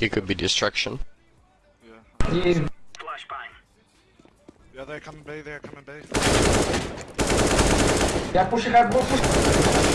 It could be destruction. Yeah. Flashbang. Yeah, they're coming B, they're coming B. yeah, push it hard, push, it.